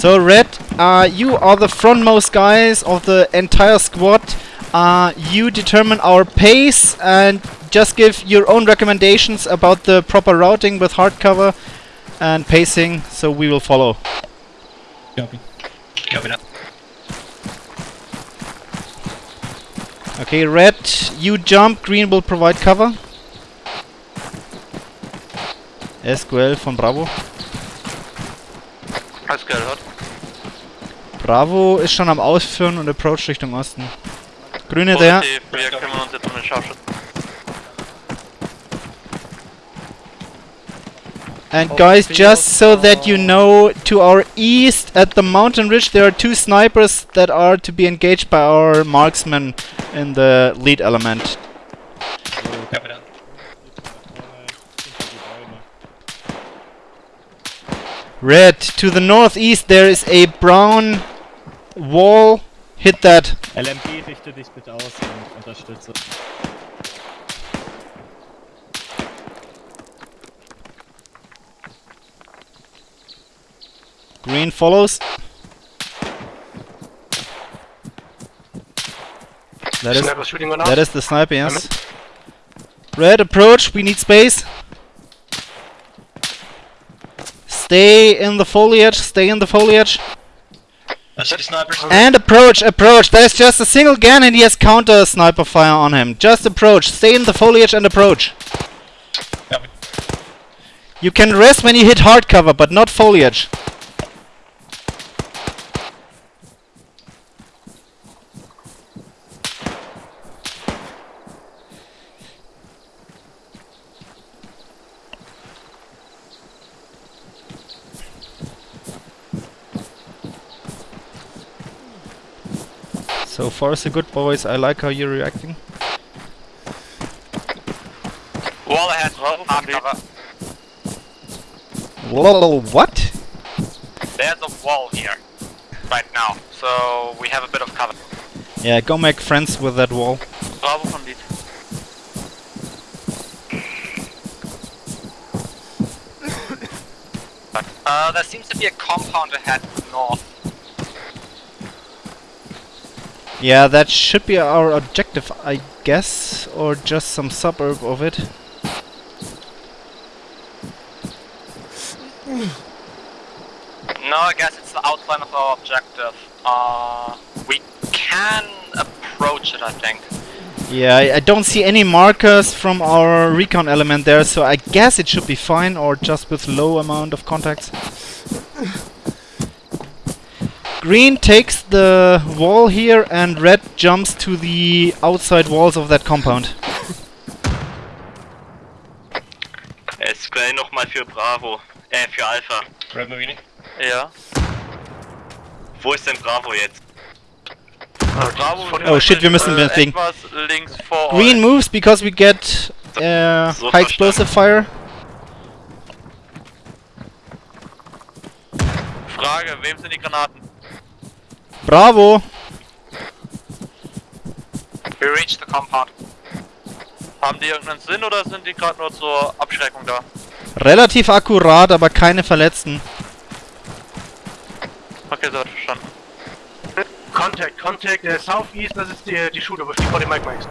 So Red, uh, you are the frontmost guys of the entire squad. Uh, you determine our pace and just give your own recommendations about the proper routing with hardcover and pacing, so we will follow. Copy. Copy that. Okay, Red, you jump, Green will provide cover. SQL von Bravo. Alles gehört. Bravo ist schon am Ausführen und approach Richtung Osten. Grüne der. Positiv, wir kümmern uns jetzt um den Scharfschützen. And guys, just so that you know, to our east at the mountain ridge there are two snipers that are to be engaged by our marksmen in the lead element. Red, to the northeast there is a brown wall. Hit that. LMG, richte dich bitte aus und unterstütze. Green follows. That is, shooting that is the sniper, yes. Red approach, we need space. Stay in the foliage, stay in the foliage. I see the snipers. And approach, approach. There's just a single gun and he has counter sniper fire on him. Just approach, stay in the foliage and approach. Copy. You can rest when you hit hard cover, but not foliage. So far so good boys, I like how you're reacting. Wall ahead. Hard cover. Lol, what? There's a wall here. Right now. So we have a bit of cover. Yeah, go make friends with that wall. Bravo von Lied. Uh, there seems to be a compound ahead north. Yeah, that should be our objective, I guess, or just some suburb of it. No, I guess it's the outline of our objective. Uh, we can approach it, I think. Yeah, I, I don't see any markers from our recon element there, so I guess it should be fine, or just with low amount of contacts. Green takes the wall here, and red jumps to the outside walls of that compound. SQL nochmal für Bravo. Äh, für Alpha. Red Marine. Ja. Wo ist denn Bravo jetzt? Bravo Oh shit, wir müssen äh, deswegen. links vor Green euch. moves because we get uh, So high explosive fire. Frage, wem sind die Granaten? Bravo! We reached the compound. Haben die irgendeinen Sinn oder sind die gerade nur zur Abschreckung da? Relativ akkurat, aber keine Verletzten. Okay, so hat verstanden. Contact, contact, uh, southeast, das ist die, die Shooter, wo die Mike Mikes.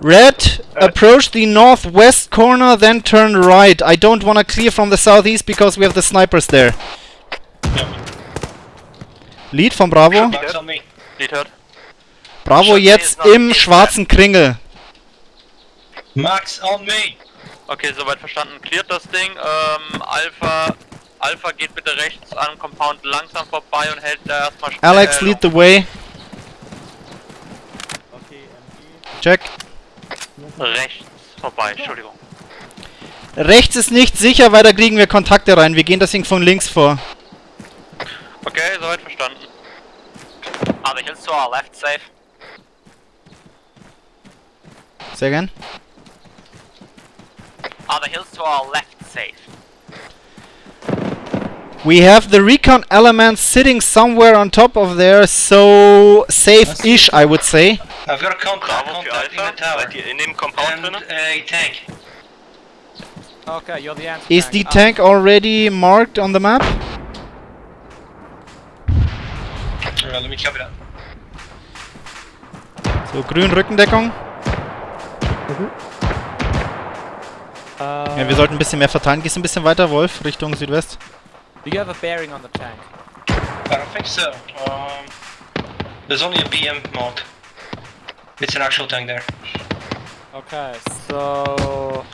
Red, approach the northwest corner, then turn right. I don't wanna clear from the southeast because we have the snipers there. Lead von Bravo. Lied hört. Bravo jetzt im schwarzen Kringel. Marks on me. Okay, soweit verstanden. Cleart das Ding. Ähm, Alpha. Alpha geht bitte rechts an dem Compound langsam vorbei und hält da erstmal schnell. Alex, lead the way. Okay, MG. Check. Rechts vorbei, Entschuldigung. Rechts ist nicht sicher, weil da kriegen wir Kontakte rein. Wir gehen deswegen von links vor. Okay, soweit verstanden. Are to our left safe? Sehr gern. Are the hills to our left safe? We have the recon element sitting somewhere on top of there, so safe-ish, I would say. I've got a contact, contact in the tower. In dem Compound And a tank. Okay, you're the answer. Is the tank already marked on the map? Alright, let me copy that. So, grün Rückendeckung. Uh, Ja, wir sollten ein bisschen mehr verteilen. Gehst ein bisschen weiter, Wolf, Richtung Südwest. Do you have a bearing on the tank? I don't think so. Um, there's only a BM mark. It's an actual tank there. Okay, so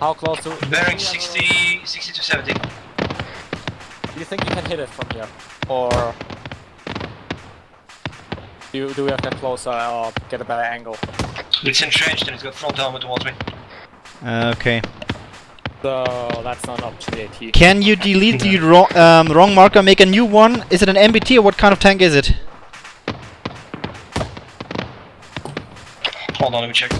how close to? Bearing 60, 60 to 70. Do you think you can hit it from here, or do you, do we have to get closer or get a better angle? It's entrenched and it's got front armor towards me. Uh, okay. So that's not an option. The AT. Can you delete the wrong, um, wrong marker, make a new one? Is it an MBT or what kind of tank is it? Hold on, let me check.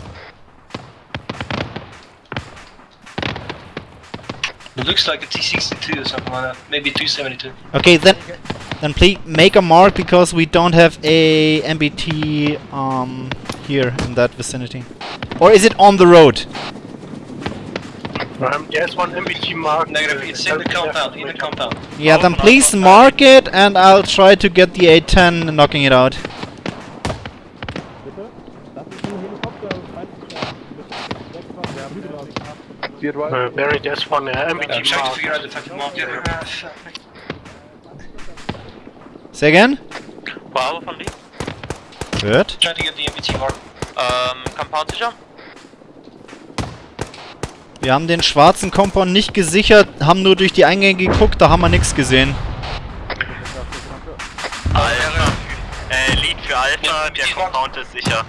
It looks like a T62 or something like that. Maybe 272. Okay, then then please make a mark because we don't have a MBT um, here in that vicinity. Or is it on the road? Um, there's one MBT mark. Negative, it's in the compound, in the compound. Yeah, then please mark it and I'll try to get the A10 knocking it out. Bitte? Das ist ein Helikopter, falls ich da weg von der Bühne raus. Uh, Barry, there's one uh, MBT mark. Say again? Bravo von Lee. Good. Trying to get the MBT mark. Ähm, Compound sicher? Wir haben den schwarzen Compound nicht gesichert, haben nur durch die Eingänge geguckt, da haben wir nichts gesehen. Alpha, äh, Lead für Alpha, der Compound ist sicher.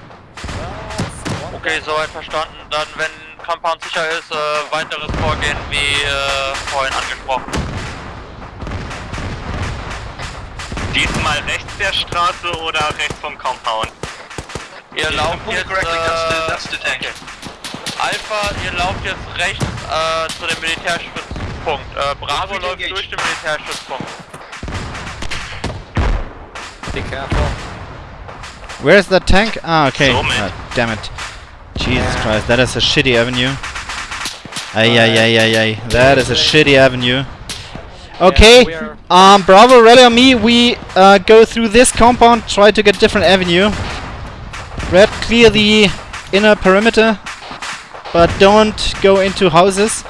Okay, soweit verstanden. Dann, wenn Compound sicher ist, äh, weiteres Vorgehen wie äh, vorhin angesprochen. Diesmal rechts der Straße oder rechts vom Compound? Ihr If lauft jetzt, correctly, that's the, äh, that's the tank. Alpha, ihr lauft jetzt rechts äh, zu dem Militärstützpunkt. Äh, Bravo läuft engaged. durch den Militärstützpunkt. Be careful. Where's the tank? Ah, okay. So. Ah, damn it. Jesus Christ, that is a shitty avenue. Ay, ay, ay, ay, ay. That is a shitty avenue. Okay, we um, Bravo, Red on me. We uh, go through this compound, try to get different avenue. Red, clear the inner perimeter, but don't go into houses.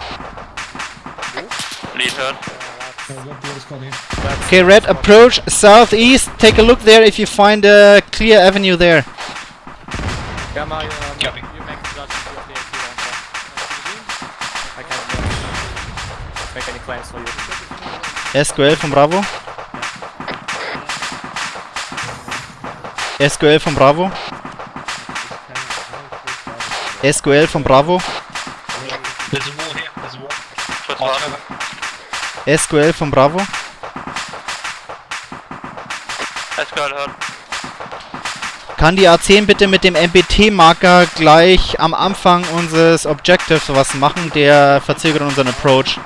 Lead hört. Okay, Red, approach southeast. Take a look there if you find a clear avenue there. Gamma, you, um, Copy. you make the judgment of the AT launcher. I can't uh, make any claims for you. SQL von Bravo. SQL von Bravo. SQL von Bravo. SQL von Bravo. SQL hört. Kann die A10 bitte mit dem MBT-Marker gleich am Anfang unseres Objectives was machen? Der verzögert unseren Approach.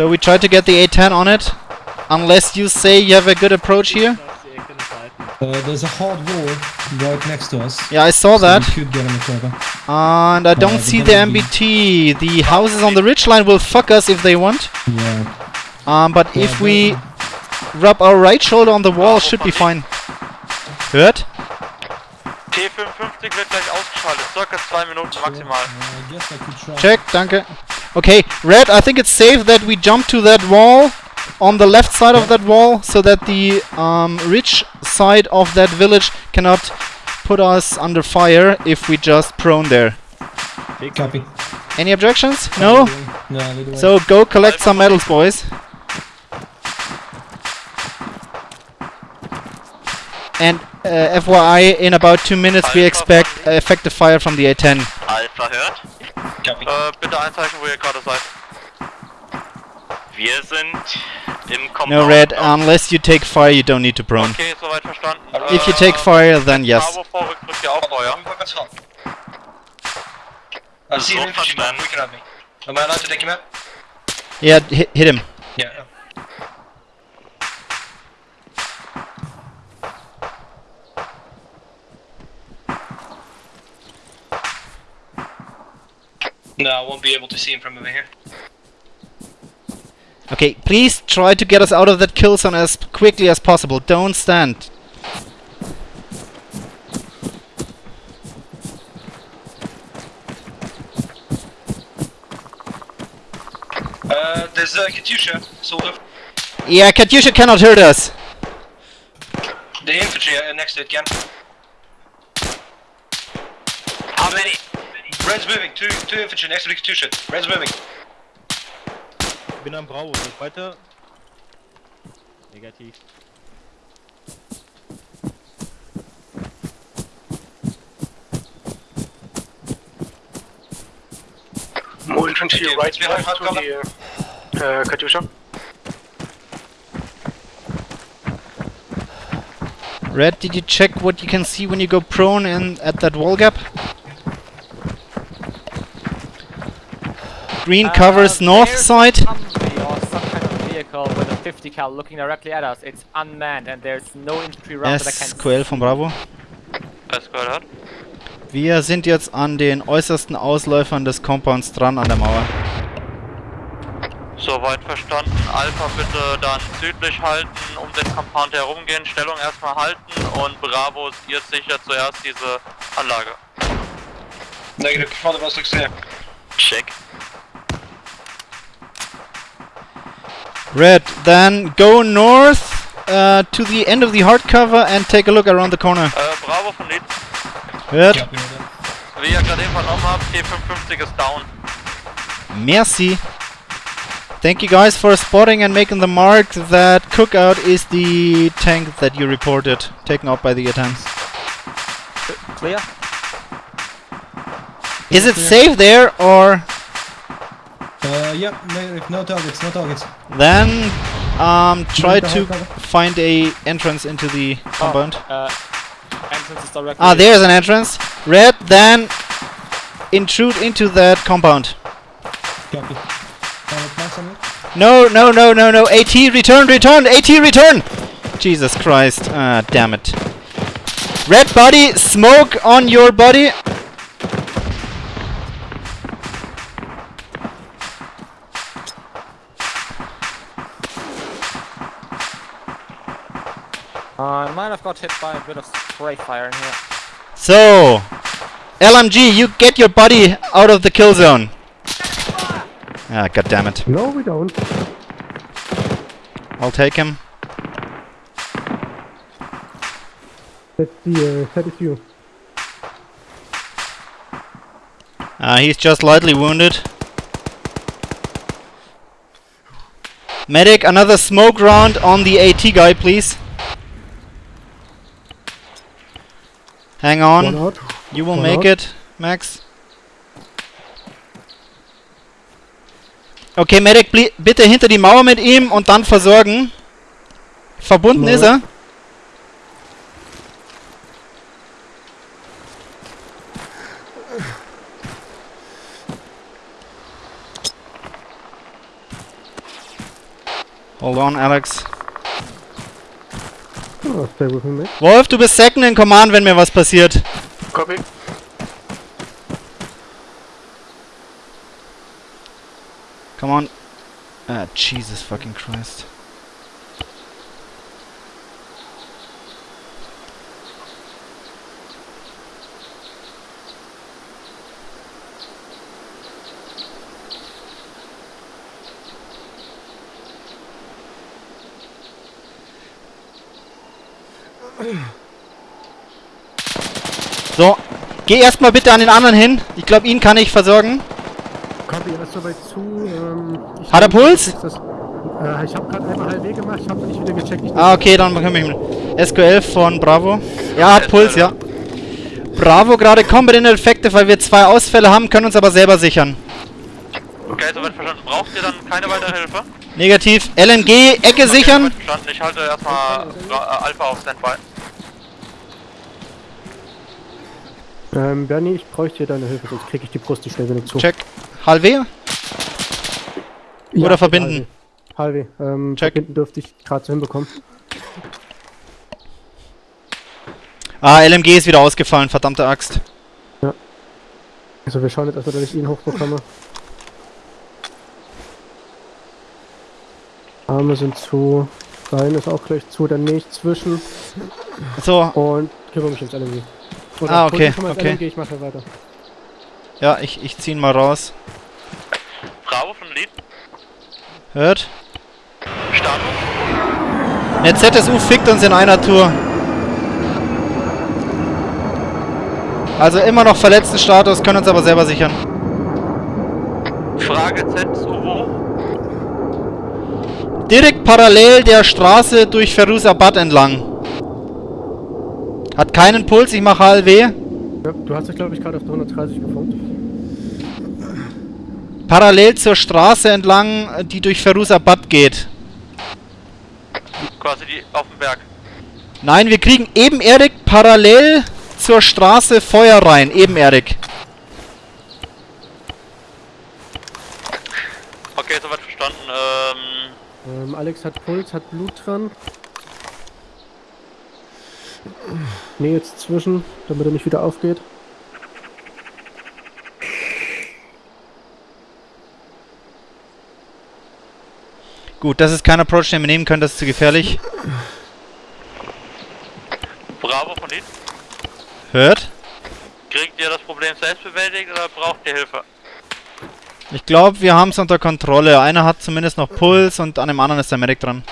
So we try to get the A10 on it. Unless you say you have a good approach here. das die Ecke der Seiten. Uh, there's a hard wall right next to us. Yeah, I saw so that. we could get on. And I don't Uh, see the the enemy- MBT. The houses on the ridge line will fuck us if they want. Yeah. Um, but yeah, if we but- rub our right shoulder on the wall, Bravo should be fine. Hört? T55 wird gleich ausgeschaltet. Circa zwei Minuten maximal. Uh, I guess I could try. Check, danke. Okay, Red, I think it's safe that we jump to that wall on the left side of that wall so that the um, ridge side of that village cannot put us under fire if we just prone there. Copy. Any objections? No? No. So go collect some medals, boys. And uh, FYI, in about two minutes we expect uh, effective fire from the A10. Alpha hört. Äh, bitte einzeichnen, wo ihr gerade seid. Wir sind im Compound. No, Red, unless you take fire, you don't need to prone. Okay, soweit verstanden. If you Äh, take fire, then yes. Bravo vorrückt, drückt ihr auch Feuer. See So verstanden. looking at me. Am I allowed to take him out? Yeah, hit, hit him. Yeah. No, I won't be able to see him from over here. Okay, please try to get us out of that kill zone as quickly as possible. Don't stand. Uh, there's a Katyusha, sort of. Yeah, Katyusha cannot hurt us. The infantry uh, next to it can. How many? Red's moving, two, two infantry next to the Katyusha. Red's moving. Ich bin am Bravo, geht weiter. Negativ. More infantry Okay, right we have left to the uh, Katyusha. Red, did you check what you can see when you go prone and at that wall gap? Green Uh, covers north there's side. Kind of vehicle with a 50 cal looking directly at us. It's unmanned and there's no infantry around that I can SQL von Bravo. Alles gehört? Wir sind jetzt an den äußersten Ausläufern des Compounds dran an der Mauer. Soweit verstanden. Alpha bitte dann südlich halten, um den Compound herumgehen, Stellung erstmal halten und Bravo, ihr sichert zuerst diese Anlage. Negative, looks clear. Check. Red, then go north uh, to the end of the hardcover and take a look around the corner. Äh, Bravo von Leeds. Red, Copy that. Wie ihr gerade eben vernommen habt, T55 ist down. merci. Thank you guys for spotting and making the mark that Cookout is the tank that you reported, taken out by the attempts. Clear? Is it safe there or Uh, yep, negative. No targets, no targets. then um, try to hardcover. find a entrance into the compound? Uh, entrance is directly. Ah, there's an entrance. Red, then intrude into that compound. Copy. Uh, plans on it? No, no, no, no, no. AT, return, return, AT, return! Jesus Christ. Ah, damn it. Red body, smoke on your body. Uh, I might have got hit by a bit of spray fire in here. So, LMG, you get your body out of the kill zone. Ah, god damn it. No, we don't. I'll take him. That's the, uh, that is you. Ah, he's just lightly wounded. Medic, another smoke round on the AT guy, please. Hang on. You will One make out. it, Max. Okay, Medic, bitte hinter die Mauer mit ihm und dann versorgen. Verbunden Mauer. ist er. Hold on, Alex. Oh, stay with me, mate. Wolf, du bist second in command, wenn mir was passiert. Copy. Come on. Ah, Jesus fucking Christ. So, geh erstmal bitte an den anderen hin. Ich glaube, ihn kann ich versorgen. Copy, er ist soweit zu. Ähm, ich Hat er Puls? das- Äh, ich habe gerade einmal halb gemacht, ich habe nicht wieder gecheckt. Ich Ah, okay, dann können wir ihn. SQL von Bravo. Ja, hat Puls, ja. Bravo gerade Combat Effekte, weil wir zwei Ausfälle haben, können uns aber selber sichern. Okay, soweit verstanden. Braucht ihr dann keine weitere Hilfe? Negativ. LMG, Ecke sichern. Soweit verstanden. Ich halte erstmal äh, Alpha auf Standby. Ähm, Bernie, ich bräuchte deine Hilfe, sonst kriege ich die Brust nicht schnell genug zu. Check. Halve. Ja, Oder verbinden. Halve. Ähm, Check. verbinden dürfte ich gerade so hinbekommen. Ah, LMG ist wieder ausgefallen, verdammte Axt. Also wir schauen jetzt erstmal, dass ich ihn hochbekomme. Arme sind zu. Rein ist auch gleich zu, dann nicht zwischen. So, Und kümmere mich ums LMG. Oder Ah, okay, okay. LMG, ich mache weiter. ja, ich, ich zieh ihn mal raus. Bravo von Lead. Hört? Status. Eine ZSU fickt uns in einer Tour. Also immer noch verletzten Status, können uns aber selber sichern. Frage ZSU wo? Direkt parallel der Straße durch Feruzabad entlang. Hat keinen Puls, ich mache HLW. Ja, du hast dich, glaube ich, gerade auf der 130 gefunkt. Parallel zur Straße entlang, die durch Feruzabad geht. Quasi die auf dem Berg. Nein, wir kriegen ebenerdig parallel zur Straße Feuer rein. Ebenerdig. Okay, soweit verstanden. Ähm, Ähm, Alex hat Puls, hat Blut dran. Nee, jetzt zwischen, damit er nicht wieder aufgeht. Gut, das ist kein Approach, den wir nehmen können, das ist zu gefährlich. Bravo von Lead. Hört? Kriegt ihr das Problem selbst bewältigt oder braucht ihr Hilfe? Ich glaube, wir haben es unter Kontrolle. Einer hat zumindest noch Puls und an dem anderen ist der Medic dran.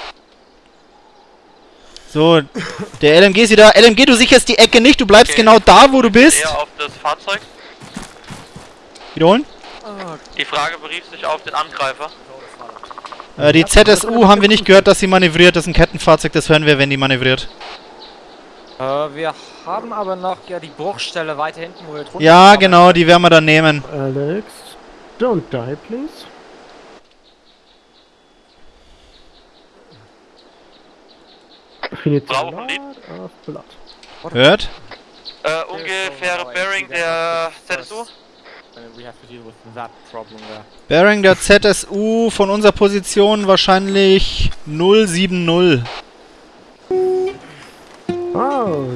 So, der LMG ist wieder. LMG, du sicherst die Ecke nicht, du bleibst Okay. genau da, wo du bist. Eher auf das Fahrzeug. Wiederholen? Die Frage berief sich auf den Angreifer. Äh, die ZSU haben wir nicht gehört, dass sie manövriert. Das ist ein Kettenfahrzeug, das hören wir, wenn die manövriert. Äh, wir haben aber noch ja die Bruchstelle weiter hinten, wo wir drunter Ja, genau, die werden wir dann nehmen. Alex, don't die, please. Lead. of blood. Hört? Äh, ungefähre Bearing der ZSU. And we have to deal with that problem there. Bearing der ZSU von unserer Position wahrscheinlich 070. Oh,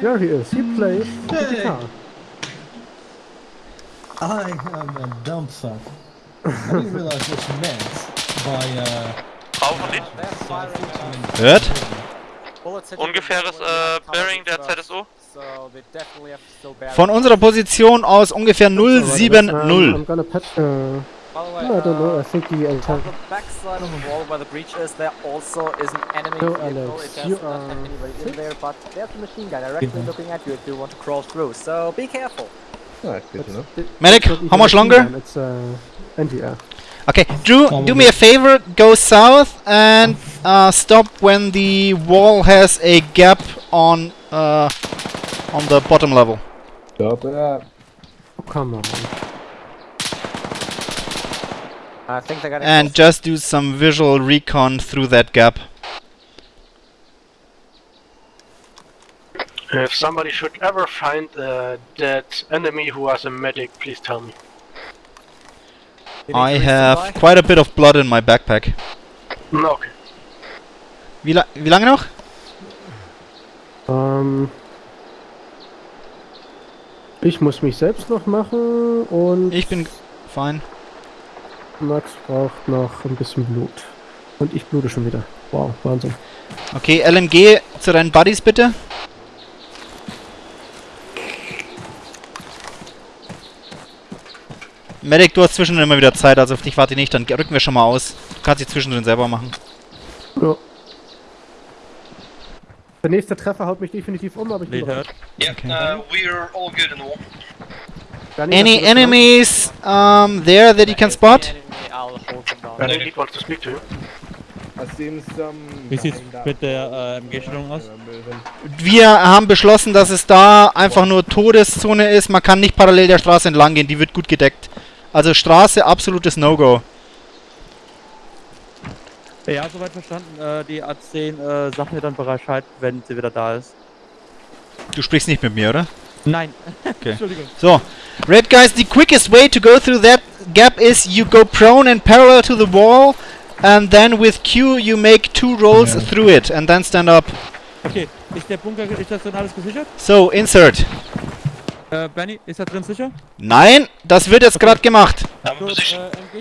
there he is. He plays the Hey. guitar. I am a dumb fuck. I didn't realize what you meant by uh. Uh, Hört? Ungefähres äh, Bearing der ZSU. So they definitely have to still bear Von unserer Position aus ungefähr Um, I'm 070. gonna patch. Uh, By the way, no, I don't know. uh, I think the entire. the back side of the wall where the breach is, there also is an enemy So, vehicle. It does not have anybody in there, but there's a machine gun directly looking at you if you want to crawl through. So be careful. Medic, It's not how much longer? It's uh, NDR. Okay, do do me a favor, go south and uh, stop when the wall has a gap on uh, on the bottom level. Stop it Oh, come on. I think they're getting And close. just do some visual recon through that gap. If somebody should ever find uh, that enemy who has a medic, please tell me. I have quite a bit of blood in my backpack. No, okay. Wie, la wie lange noch? Ähm, ich muss mich selbst noch machen und Ich bin fein. Max braucht noch ein bisschen Blut. Und ich blute schon wieder. Wow, Wahnsinn. Okay, LMG zu deinen Buddies bitte. Medic, du hast zwischendrin immer wieder Zeit, also auf dich warte ich nicht, dann rücken wir schon mal aus. Du kannst dich zwischendrin selber machen. Ja. Der nächste Treffer haut mich definitiv um, aber ich bin bereit. Yeah, Okay. uh, we're all good in all. Danny, Any enemies um, there that you can spot? Enemy, I'll hold them down. Lead wants to speak to you. Wie sieht's mit der äh, MG-Stellung aus? Wir haben beschlossen, dass es da einfach nur Todeszone ist. Man kann nicht parallel der Straße entlang gehen, die wird gut gedeckt. Also Straße, absolutes No-Go. Ja, soweit verstanden. Äh, die A10 äh, sagt mir dann Bescheid, wenn sie wieder da ist. Du sprichst nicht mit mir, oder? Nein. Okay. Entschuldigung. So, Red guys, the quickest way to go through that gap is you go prone and parallel to the wall, and then with Q you make two rolls Ja. through it, and then stand up. Okay, ist der Bunker, ist das denn alles gesichert? So, insert. Äh, Benny, ist da drin sicher? Nein, das wird jetzt gerade gemacht. Position. äh,